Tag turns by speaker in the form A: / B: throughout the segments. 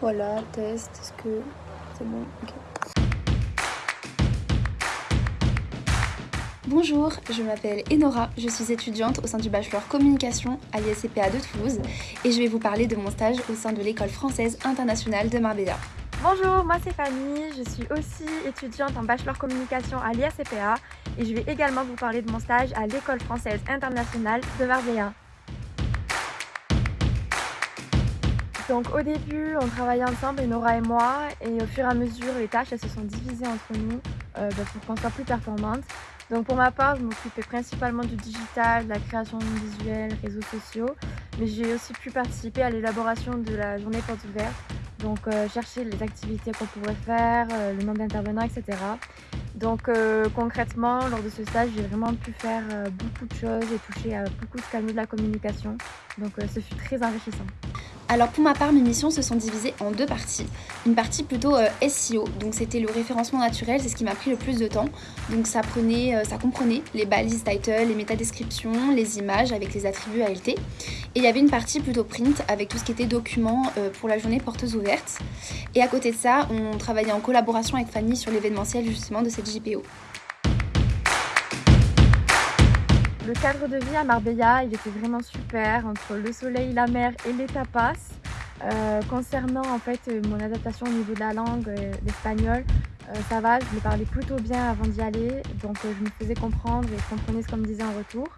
A: Voilà, test, est-ce que c'est bon? Bonjour, je m'appelle Enora, je suis étudiante au sein du bachelor communication à l'ISCPA de Toulouse et je vais vous parler de mon stage au sein de l'école française internationale de Marbella.
B: Bonjour, moi c'est Fanny, je suis aussi étudiante en bachelor communication à l'ISCPA et je vais également vous parler de mon stage à l'école française internationale de Marbella. Donc au début, on travaillait ensemble, Nora et moi, et au fur et à mesure, les tâches elles se sont divisées entre nous euh, bah, pour qu'on soit plus performante. Donc pour ma part, je m'occupais principalement du digital, de la création visuelle, réseaux sociaux, mais j'ai aussi pu participer à l'élaboration de la journée porte ouverte, donc euh, chercher les activités qu'on pourrait faire, euh, le nombre d'intervenants, etc. Donc concrètement, lors de ce stage, j'ai vraiment pu faire beaucoup de choses et toucher à beaucoup de canaux de la communication. Donc ce fut très enrichissant.
A: Alors pour ma part, mes missions se sont divisées en deux parties. Une partie plutôt euh, SEO, donc c'était le référencement naturel, c'est ce qui m'a pris le plus de temps. Donc ça, prenait, euh, ça comprenait les balises title, les métadescriptions, les images avec les attributs ALT. Et il y avait une partie plutôt print avec tout ce qui était documents euh, pour la journée porteuse ouverte. Et à côté de ça, on travaillait en collaboration avec Fanny sur l'événementiel justement de cette JPO.
B: Le cadre de vie à Marbella, il était vraiment super, entre le soleil, la mer et les tapas. Euh, concernant en fait mon adaptation au niveau de la langue, euh, l'espagnol, euh, ça va, je le parlais plutôt bien avant d'y aller, donc je me faisais comprendre et je comprenais ce qu'on me disait en retour.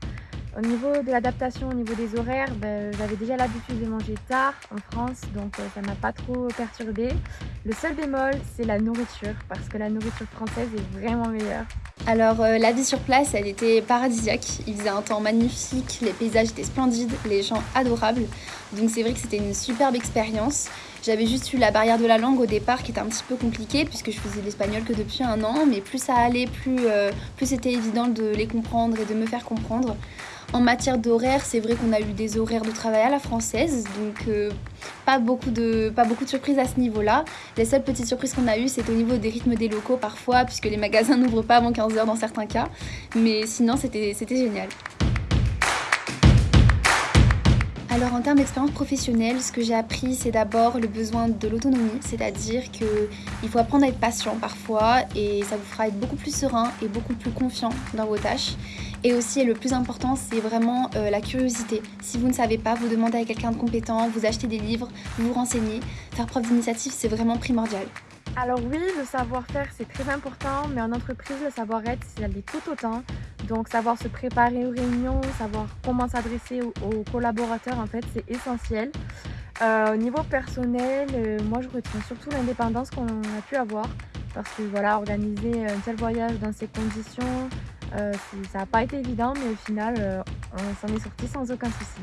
B: Au niveau de l'adaptation, au niveau des horaires, ben, j'avais déjà l'habitude de manger tard en France, donc ça m'a pas trop perturbée. Le seul bémol, c'est la nourriture, parce que la nourriture française est vraiment meilleure.
A: Alors euh, la vie sur place, elle était paradisiaque. Il faisait un temps magnifique, les paysages étaient splendides, les gens adorables. Donc c'est vrai que c'était une superbe expérience. J'avais juste eu la barrière de la langue au départ qui était un petit peu compliquée puisque je faisais l'espagnol que depuis un an, mais plus ça allait, plus, euh, plus c'était évident de les comprendre et de me faire comprendre. En matière d'horaire, c'est vrai qu'on a eu des horaires de travail à la française, donc euh, pas, beaucoup de, pas beaucoup de surprises à ce niveau-là. Les seules petites surprises qu'on a eues, c'est au niveau des rythmes des locaux parfois, puisque les magasins n'ouvrent pas avant 15h dans certains cas. Mais sinon, c'était génial. Alors en termes d'expérience professionnelle, ce que j'ai appris, c'est d'abord le besoin de l'autonomie, c'est-à-dire qu'il faut apprendre à être patient parfois et ça vous fera être beaucoup plus serein et beaucoup plus confiant dans vos tâches. Et aussi, le plus important, c'est vraiment euh, la curiosité. Si vous ne savez pas, vous demandez à quelqu'un de compétent, vous achetez des livres, vous vous renseignez. Faire preuve d'initiative, c'est vraiment primordial.
B: Alors oui, le savoir-faire, c'est très important, mais en entreprise, le savoir-être, c'est aller tout autant. Donc savoir se préparer aux réunions, savoir comment s'adresser aux, collaborateurs, en fait, c'est essentiel. Euh, au niveau personnel, euh, moi je retiens surtout l'indépendance qu'on a pu avoir parce que voilà, organiser un tel voyage dans ces conditions, ça n'a pas été évident, mais au final, on s'en est sorti sans aucun souci.